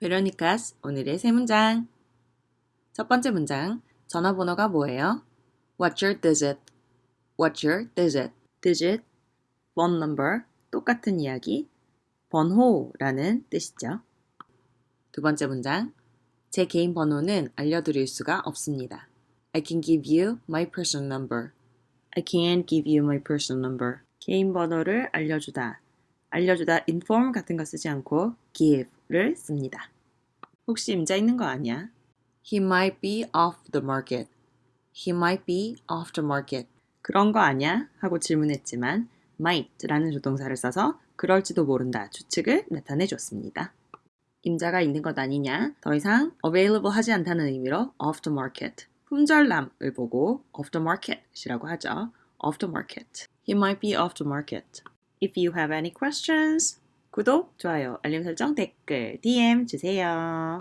베로니카스 오늘의 세 문장. 첫 번째 문장. 전화번호가 뭐예요? What's your digit? What's your digit? digit, phone number, 똑같은 이야기, 번호라는 뜻이죠. 두 번째 문장. 제 개인 번호는 알려드릴 수가 없습니다. I can give you my personal number. I can't give you my personal number. 개인 번호를 알려주다. 알려주다 inform 같은 거 쓰지 않고 give를 씁니다. 혹시 임자 있는 거 아니야? He might be off the market. He might be off the market. 그런 거 아니야? 하고 질문했지만 might라는 조동사를 써서 그럴지도 모른다 추측을 나타내 줬습니다. 임자가 있는 것 아니냐? 더 이상 available 하지 않다는 의미로 off the market. 품절남을 보고 off the market이라고 하죠. off the market. He might be off the market. If you have any questions, 구독, 좋아요, 알림 설정, 댓글, DM 주세요.